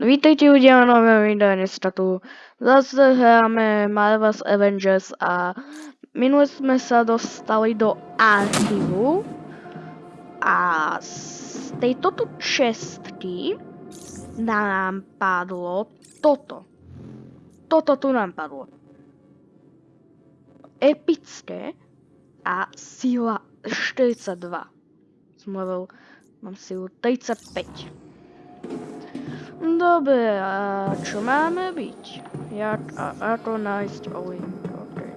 Vítejte u děla nového videa, dneska tu zase hráme Marvel's Avengers a minule jsme se dostali do archivu a z této tu čestky nám padlo toto. Toto tu nám padlo. Epické a síla 42. Som level, mám sílu 35. Dobre, a čo máme byť? Jak, a, ako nájsť Olin? Okay.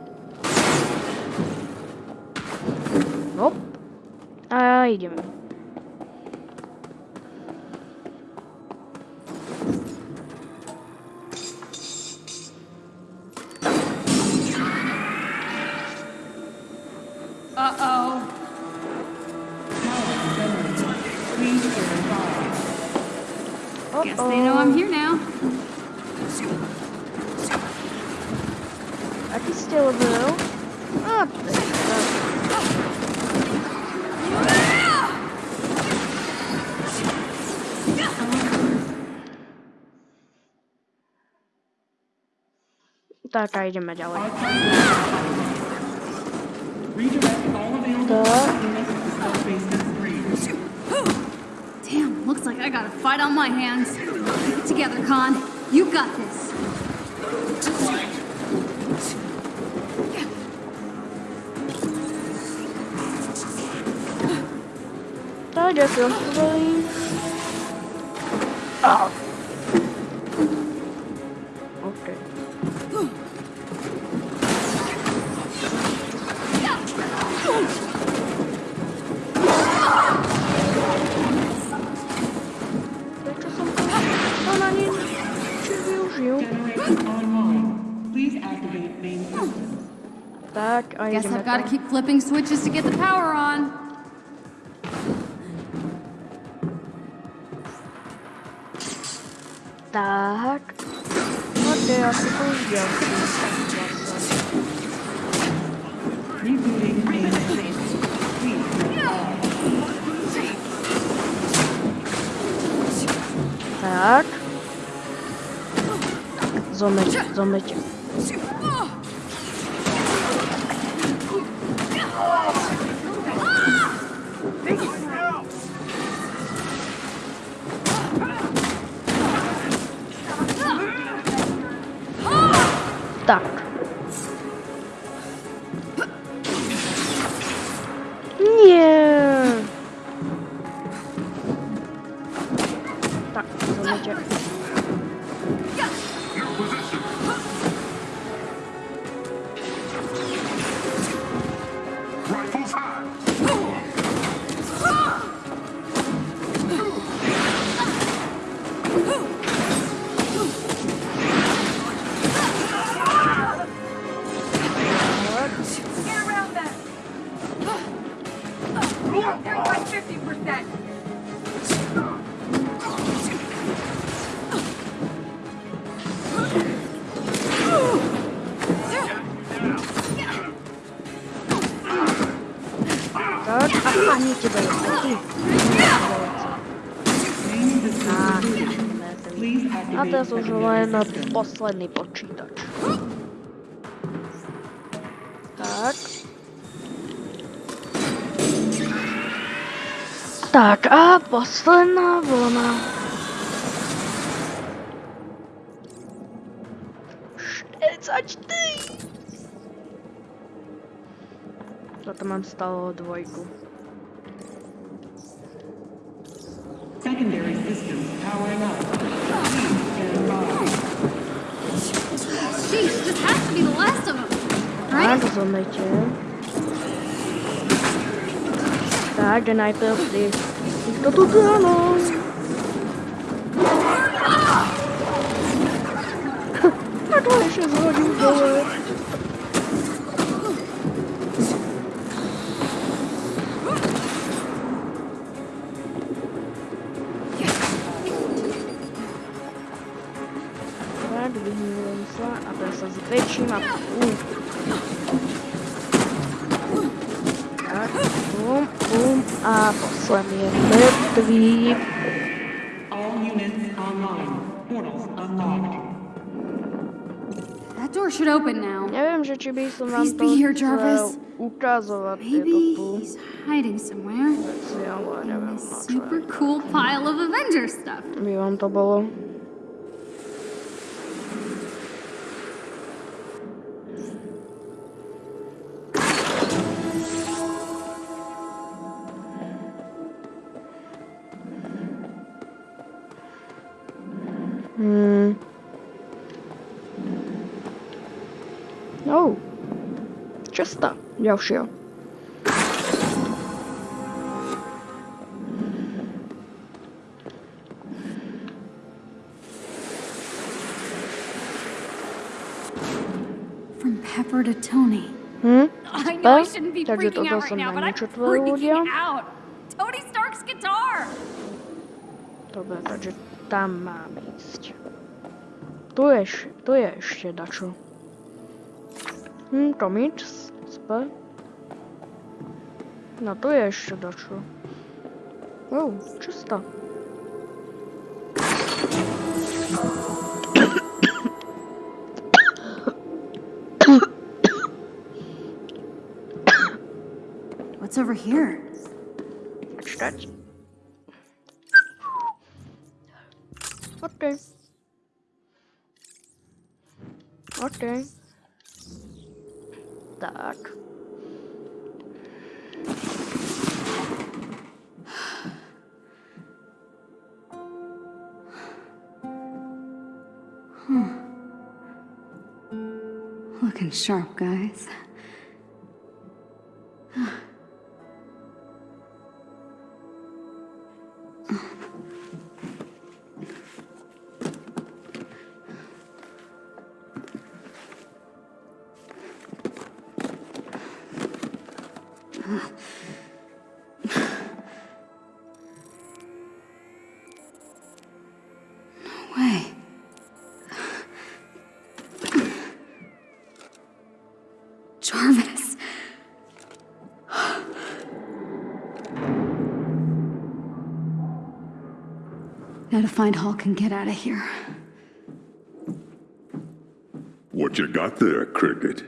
Hop. A ideme. Oh, Guess they know I'm here now. Aký ste level? A, to je tak. Tak a ideme ďalej. Redirect all available Tak. units to Star Basement 3. Damn, looks like I got a fight on my hands. Get together, Khan. You got this. Tak, ďakujem. Dobrý. Au. OK. Tak, a Guess I've got to keep flipping switches to get the power on. Tak. OK, asi to už ďalší. Rebooting main system. Please stand Tak, system. posledný počítač. Tak. Tak a posledná vlna. 44. Toto mám stalo dvojku. Secondary system powering up. Tak, Right? zomeďte. Tak, jde najprv ty. Kto tu áno? A to ešte zhodil boom, boom, uh, from your three. All units online. Portals unlocked. That door should open now. Nie wiem, że ciebie są Please be here, Jarvis. Maybe he's hiding somewhere. Let's I know. Super cool pile of Avenger stuff. Miłam to było. Ďalšia. From Pepper to Tony. Hm? I know I shouldn't be freaking out right now, but I'm načetla ľudia. freaking out. Tony Stark's guitar. Dobre, takže tam máme ísť. Tu je, eš- tu je ešte dačo. Hm, to nič. Spe. No tu je ešte dačo. Oh, čisto. What's over here? Počkať. OK. Tak. Looking sharp, guys. Find Hulk and get out of here. What you got there, Cricket?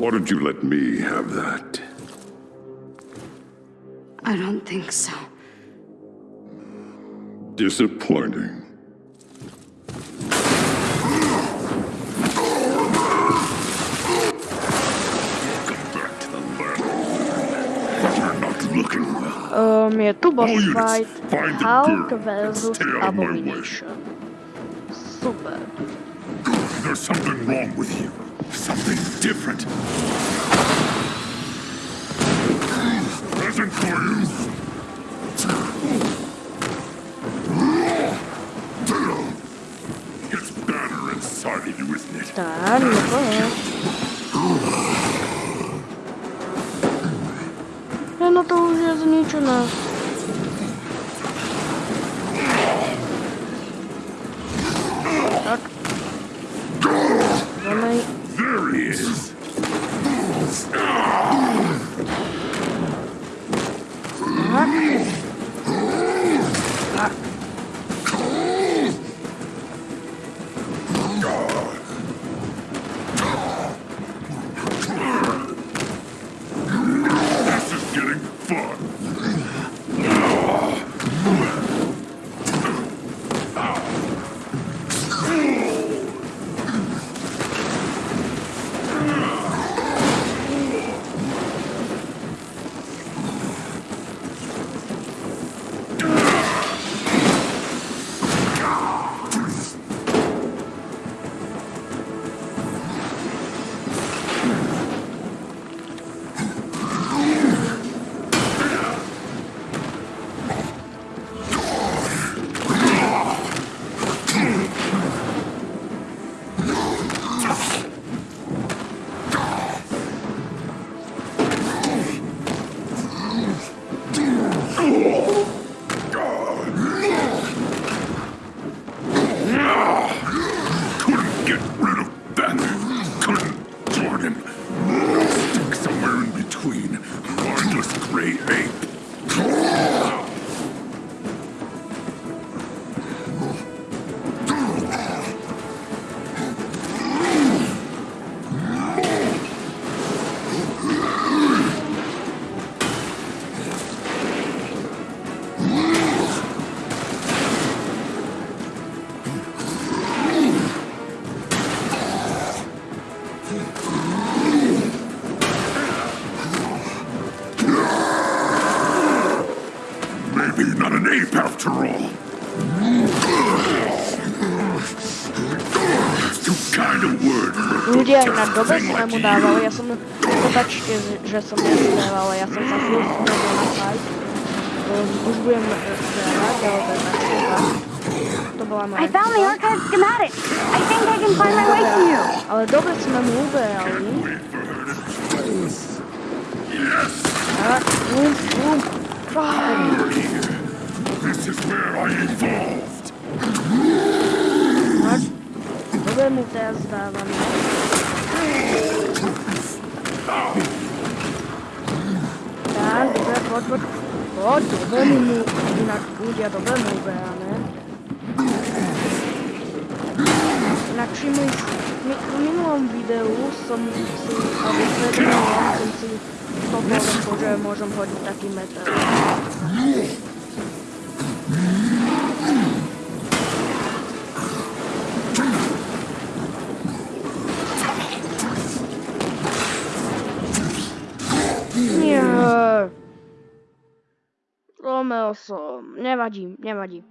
Why don't you let me have that? I don't think so. Disappointing. Well. Um, je tu boss All units, fight. find the Hulk versus Stay out of my way. Abomination. Super. There's something wrong with you. Something different. Present for you. It's better inside of you, isn't it? Tak, no to je. Ne, no aj na dobe sme mu dávali, ja som, prepačte, že som nesmieval, ja som sa furt snažil na fight. Um, už budem eh, hrať, ale to je tak, to bola moja I found the archive schematic. I think I can find my way to you. Ale dobre sme mu uberali. A, over here. This is where I evolved. Dobre mu teraz dávame. Tak, dobre, poď, poď. Poď, dobre mu mu, inak ľudia dobre mu uberáme. Inak všimli, mi, v minulom videu som si, alebo predminulom som si stopol, že môžem hodiť taký meter. Romeo som. Nevadí, nevadí.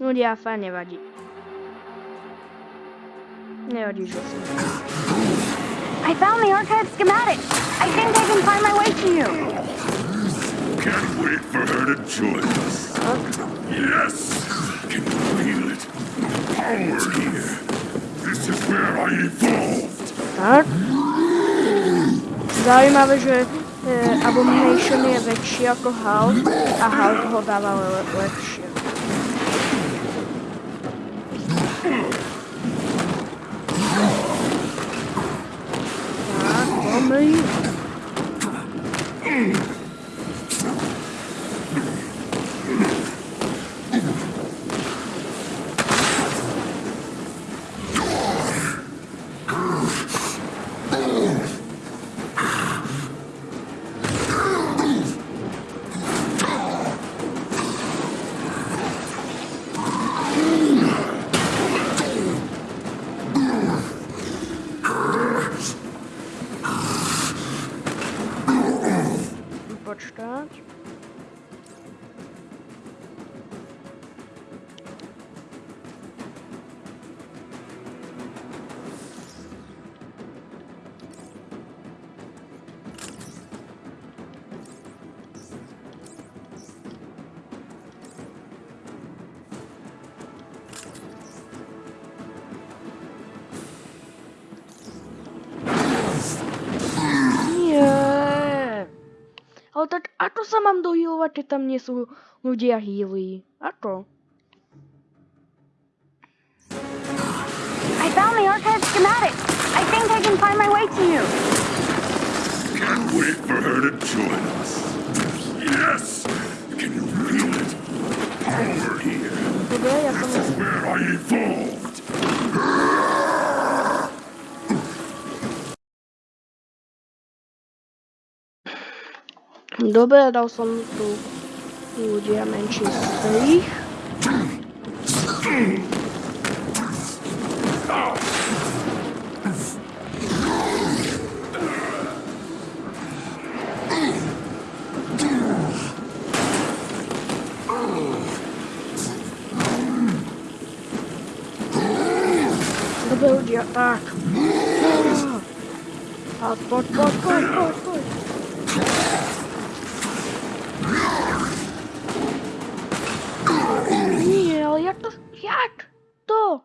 Ľudia, fajn nevadí. Nevadí, že som. I found the archive schematic. I think I can find my way to you. Can't wait for her to join us. Yes, can feel it. The Power here. This is where I evolved. Tak? Zaujímavé, že Abomination je väčší ako Hulk a Hulk ho dáva le lepšie. Mám dohealovať, keď tam nie sú ľudia? I found the archive schematic. I think I can find my way to you. Can't wait for her to join us. Yes, can you feel it? Power here. Dobre, ja som... This is where I evolved. Dobre, dal som tu ľudia menší strich. Dobre ľudia, tak. Tak, poď, poď, poď, poď, poď. Nie, ale jak to... Jak to?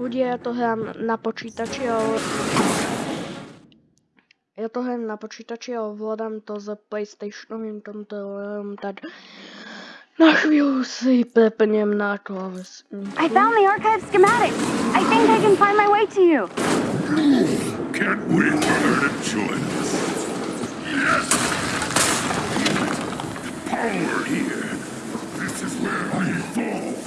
Ľudia, ja to hrám na počítači, ale... Ja to hrám na počítači, ale ovládam to s PlayStationovým kontrolerom, tak... Na chvíľu si prepnem na klávesnici. I found the archive schematic. I think I can find my way to you. Can't wait for her to join us. Yes. Power here. This is where I evolved.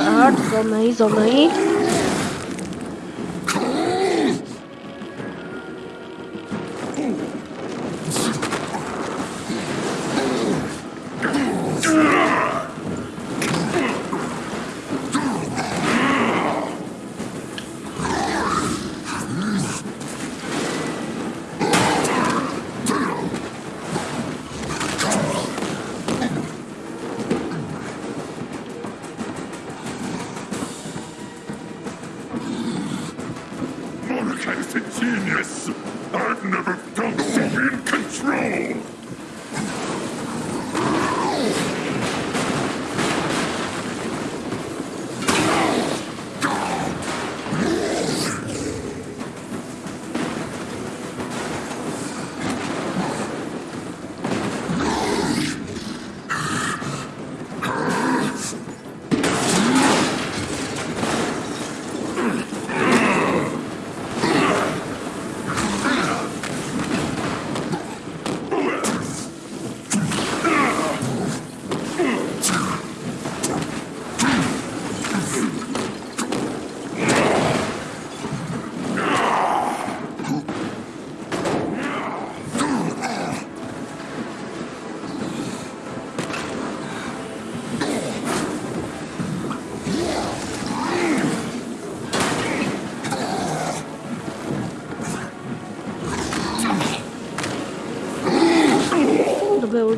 Tak, zomej, zomej.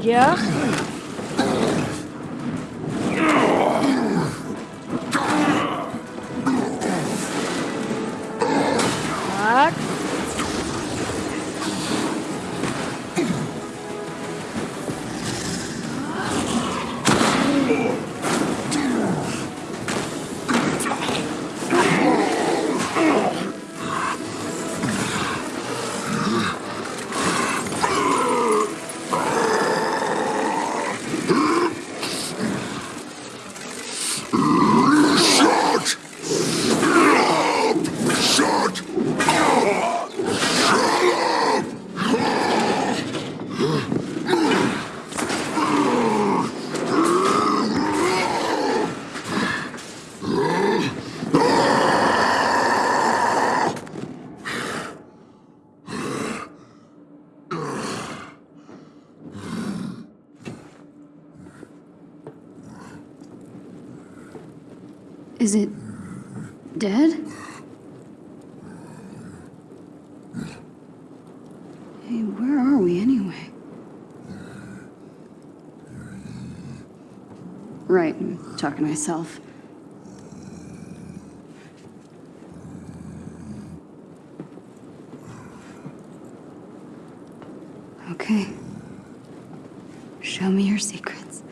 Dobry I'm myself. Okay. Show me your secrets.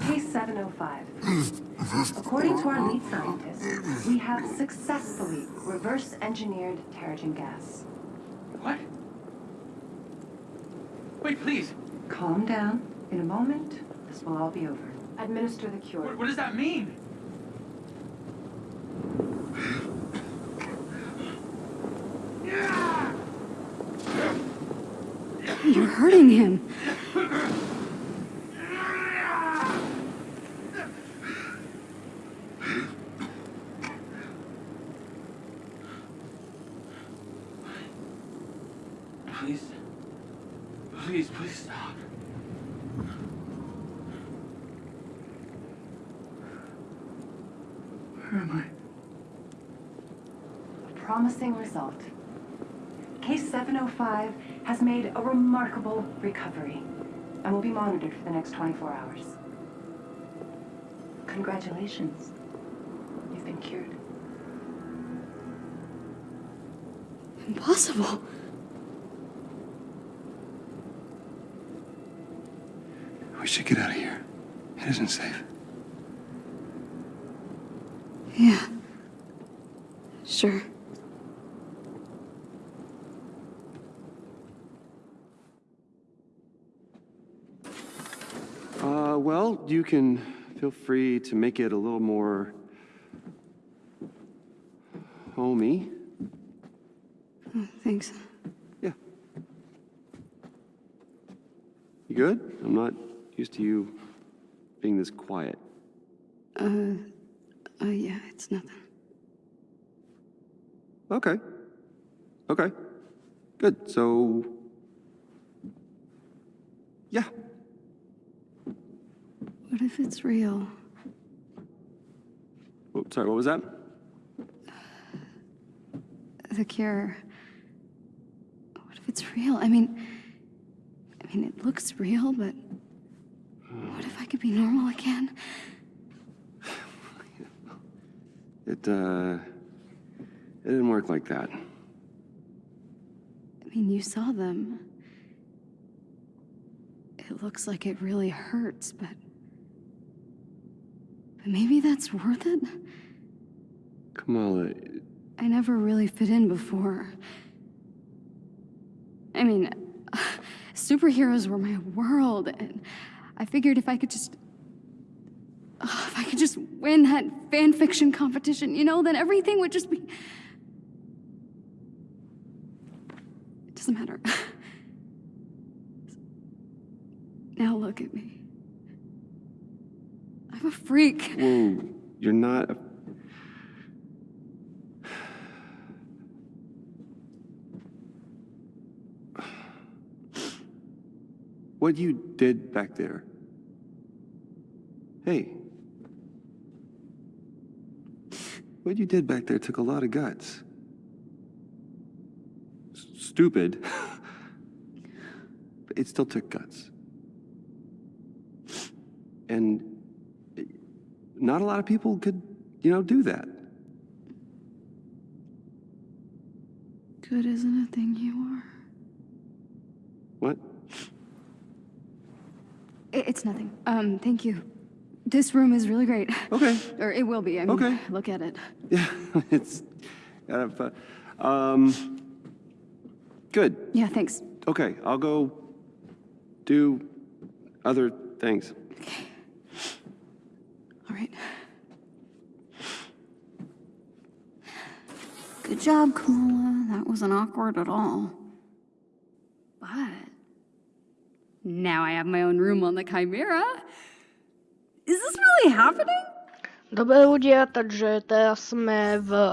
Case 705. According to our lead scientist, we have successfully reverse engineered Terrigen gas. What? Wait, please. Calm down. In a moment, this will all be over. Administer the cure. What, what does that mean? You're hurting him. Please. Please, please stop. Where am I? A promising result. Case 705 has made a remarkable recovery and will be monitored for the next 24 hours. Congratulations. You've been cured. Impossible. We should get out of here. It isn't safe. Yeah. Sure. Uh, well, you can feel free to make it a little more homey. Oh, thanks. Yeah. You good? I'm not used to you being this quiet. Uh, uh, yeah, it's nothing. Okay. Okay. Good. So, yeah. What if it's real? Oh, sorry, what was that? The cure. What if it's real? I mean, I mean, it looks real, but what if I could be normal again? It, uh, it didn't work like that. I mean, you saw them. It looks like it really hurts, but. Maybe that's worth it? Kamala, I never really fit in before. I mean, superheroes were my world, and I figured if I could just. oh, if I could just win that fan fiction competition, you know, then everything would just be. It doesn't matter. Now look at me. I'm a freak. whoa, you're not a... What you did back there. Hey. What you did back there took a lot of guts. S- stupid. but it still took guts. And not a lot of people could, you know, do that. Good isn't a thing you are. What? It's nothing. Um, thank you. This room is really great. Okay. Or it will be. I mean, Okay. look at it. Yeah, it's kind of fun. Um, good. Yeah, thanks. Okay, I'll go do other things. All right. Good job, Kamala. That wasn't awkward at all. But now I have my own room on the Chimera. Is this really happening? Dobre ľudia, takže teraz sme v...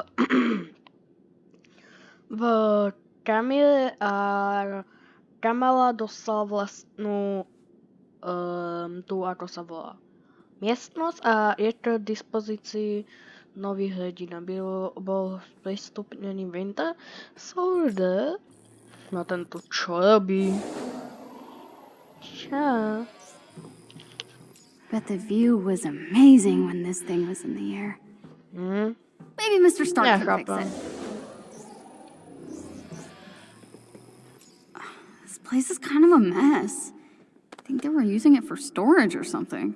v Kamile a Kamala dostala vlastnú um, tú, ako sa volá, miestnosť a je k dispozícii nový hrdina. Byl, bol pristupnený Winter Soldier. No tento čo robí? Čo? Bet the view was amazing when this thing was in the air. Hm? Maybe Mr. Stark Yeah, can fix it. This place is kind of a mess. I think they were using it for storage or something.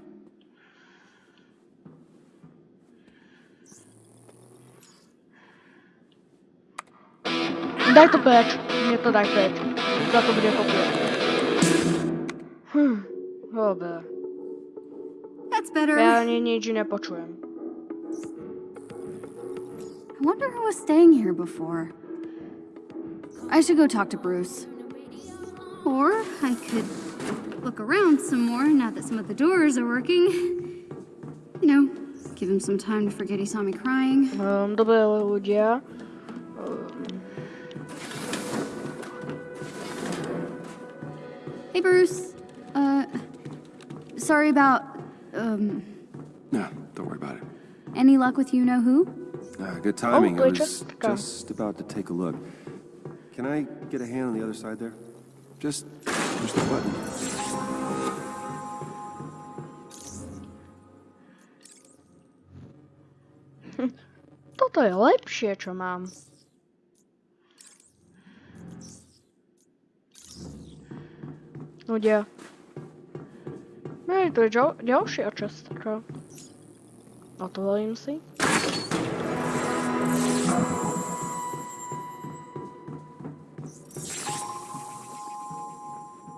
Daj to preč. Mne to daj preč. Za to bude kopie. Hm. Dobre. That's better. Ja ani nič nepočujem. I wonder who was staying here before. I should go talk to Bruce. Or I could look around some more now that some of the doors are working. You know, give him some time to forget he saw me crying. Um, dobre ľudia. Hey, Bruce. Uh, sorry about, um, No, don't worry about it. any luck with you know who? Uh, good timing. Oh, I was just just about to take a look. Can I get a hand on the other side there? Just push the button. Toto je lepšie, čo mám. No je to ďal, ďalšia častka. Otvorím si.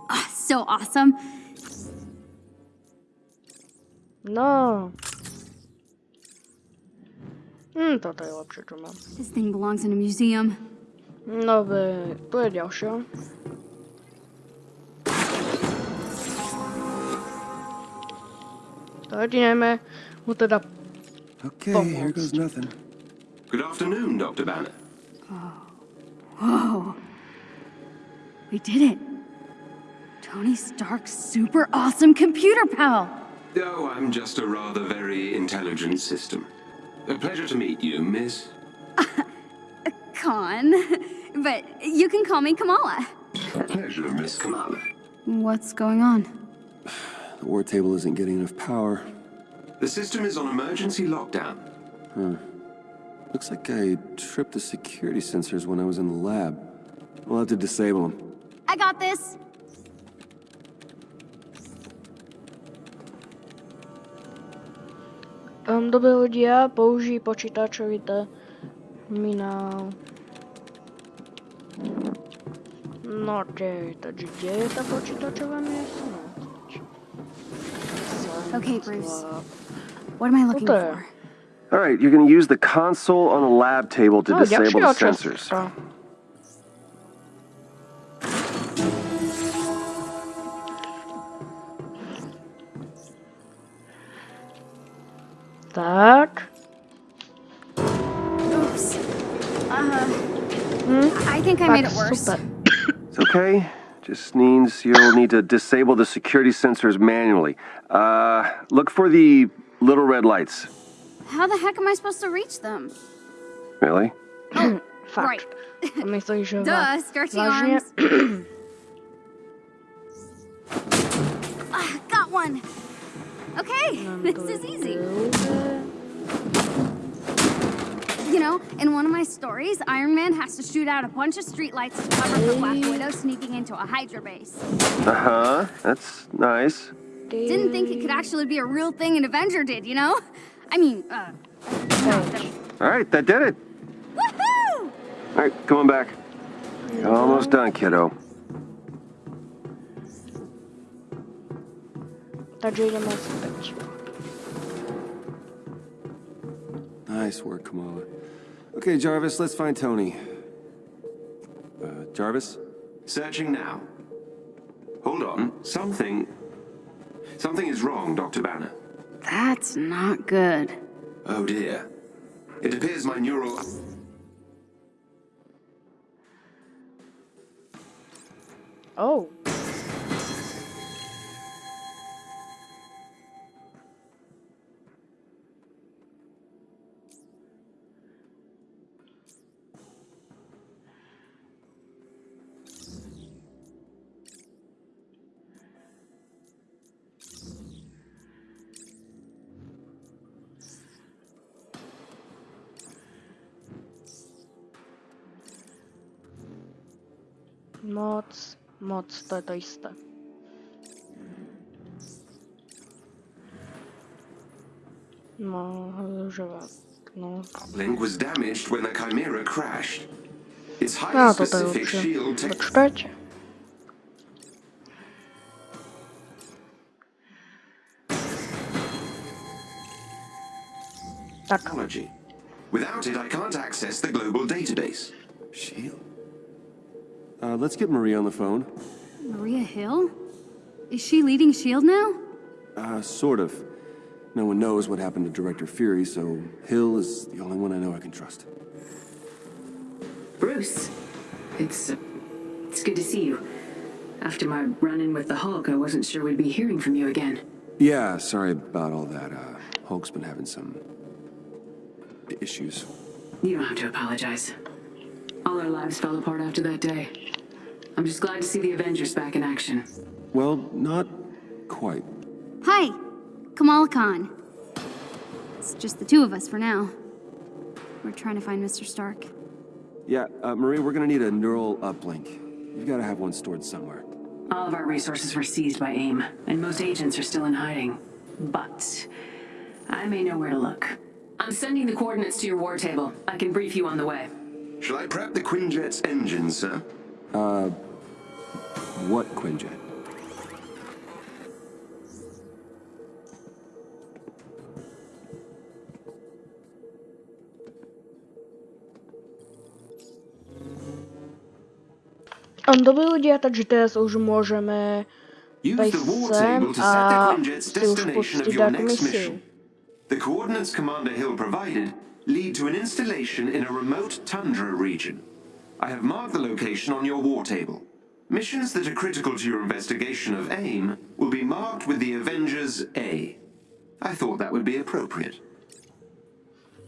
Ah, so awesome. No. Hm, toto je lepšie, čo mám. This thing belongs in a museum. No, tu je ďalšia. Začínajme mu teda Okay, here goes nothing. Good afternoon, Dr. Banner. Oh. Whoa. We did it. Tony Stark's super awesome computer pal. Oh, I'm just a rather very intelligent system. A pleasure to meet you, miss. Khan. But you can call me Kamala. A pleasure, Miss Kamala. What's going on? The war table isn't getting enough power. The system is on emergency lockdown. Hmm. Looks like I tripped the security sensors when I was in the lab. We'll have to disable them. I got this. Um, dobré ľudia, použij počítačový terminál. No, kde, takže kde je ta počítačová miestnosť? Okay, Bruce. What am I looking What for? All right, you're gonna use the console on the lab table to No, disable the sensors. časť. Oops. Uh, Hm? I think I made it worse. super. It's okay. Just means you'll need to disable the security sensors manually. Uh, look for the little red lights. How the heck am I supposed to reach them? Really? Fakt. Right. A myslíš, že Duh, stretchy vážně? arms. Ah, got one. Okay, this is easy. You know, in one of my stories, Iron Man has to shoot out a bunch of streetlights to cover for Black Widow sneaking into a Hydra base. Uh-huh. That's nice. Didn't think it could actually be a real thing an Avenger did, you know? I mean, uh, All right, that did it. Woohoo! All right, come on back. You're almost done, kiddo. Takže ideme späť. Nice work, Kamala. Okay, Jarvis, let's find Tony. Uh, Jarvis? Searching now. Hold on. Something. Something is wrong, Dr. Banner. That's not good. Oh dear. It appears my neural. Oh. Moc, moc, to je to isté. No, že no. Link was damaged when the Chimera crashed. Its No, highly toto je specific shield tech- Počkajte. Tak, technology. Without it, I can't access the global database. Shield? Uh, let's get Maria on the phone. Maria Hill? Is she leading S.H.I.E.L.D. now? Uh, sort of. No one knows what happened to Director Fury, so Hill is the only one I know I can trust. Bruce, it's uh, it's good to see you. After my run-in with the Hulk, I wasn't sure we'd be hearing from you again. Yeah, sorry about all that. Uh, Hulk's been having some issues. You don't have to apologize. All our lives fell apart after that day. I'm just glad to see the Avengers back in action. Well, not quite. Hi, Kamala Khan. It's just the two of us for now. We're trying to find Mr. Stark. Yeah, uh, Maria, we're gonna need a neural uplink. You've gotta have one stored somewhere. All of our resources were seized by AIM, and most agents are still in hiding. But I may know where to look. I'm sending the coordinates to your war table. I can brief you on the way. Shall I prep the Quinjet's engine, sir? Uh, what Quinjet? Dobrí ľudia, takže teraz už the war sem table to set the a Quinjet's si už destination of pustiť your takú next mission. The coordinates Commander Hill provided lead to an installation in a remote tundra region. I have marked the location on your war table. Missions that are critical to your investigation of AIM will be marked with the Avengers A. I thought that would be appropriate.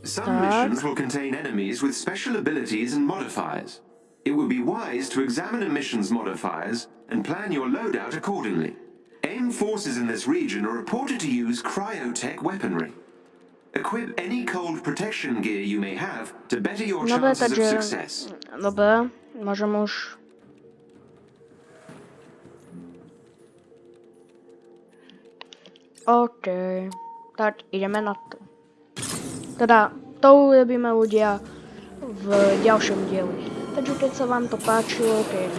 Some Tak. missions will contain enemies with special abilities and modifiers. It would be wise to examine a mission's modifiers and plan your loadout accordingly. AIM forces in this region are reported to use cryotech weaponry. Equip any cold protection gear you may have to better your Dobra, chances of success. Dobra, môžem už... OK, tak ideme na to. Teda, to urobíme ľudia v ďalšom dieli. Takže keď sa vám to páčilo, keď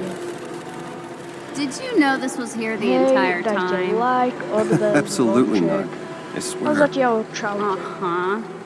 Did you know this was here the entire time? like, Absolutely not. I swear. Uh-huh.